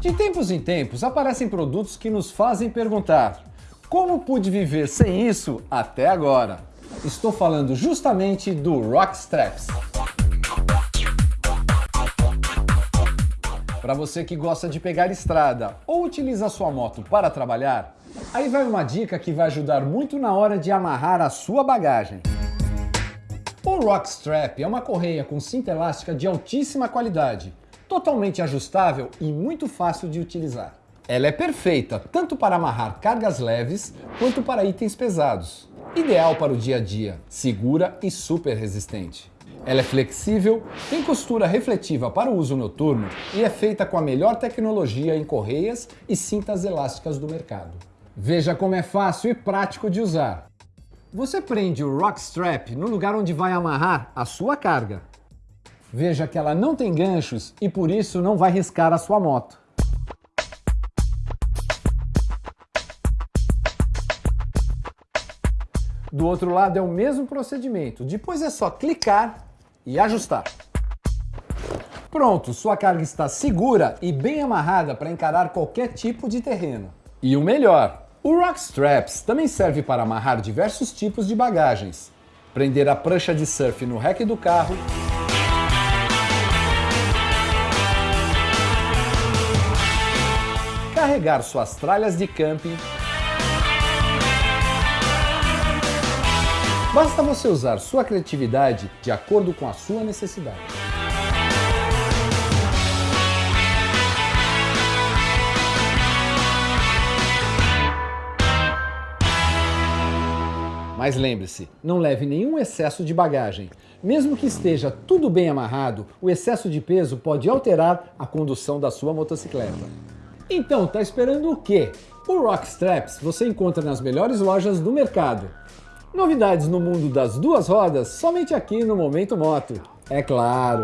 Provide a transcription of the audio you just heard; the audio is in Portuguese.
De tempos em tempos aparecem produtos que nos fazem perguntar como pude viver sem isso até agora? Estou falando justamente do Rock Straps. Para você que gosta de pegar estrada ou utiliza sua moto para trabalhar, aí vai uma dica que vai ajudar muito na hora de amarrar a sua bagagem. O Rock Strap é uma correia com cinta elástica de altíssima qualidade, totalmente ajustável e muito fácil de utilizar. Ela é perfeita tanto para amarrar cargas leves quanto para itens pesados. Ideal para o dia a dia, segura e super resistente. Ela é flexível, tem costura refletiva para o uso noturno e é feita com a melhor tecnologia em correias e cintas elásticas do mercado. Veja como é fácil e prático de usar. Você prende o Rock Strap no lugar onde vai amarrar a sua carga. Veja que ela não tem ganchos e por isso não vai riscar a sua moto. Do outro lado é o mesmo procedimento, depois é só clicar e ajustar. Pronto, sua carga está segura e bem amarrada para encarar qualquer tipo de terreno. E o melhor, o Rock Straps também serve para amarrar diversos tipos de bagagens. Prender a prancha de surf no rack do carro, carregar suas tralhas de camping Basta você usar sua criatividade de acordo com a sua necessidade. Mas lembre-se, não leve nenhum excesso de bagagem. Mesmo que esteja tudo bem amarrado, o excesso de peso pode alterar a condução da sua motocicleta. Então, tá esperando o quê? O Rock Straps você encontra nas melhores lojas do mercado. Novidades no mundo das duas rodas somente aqui no Momento Moto. É claro!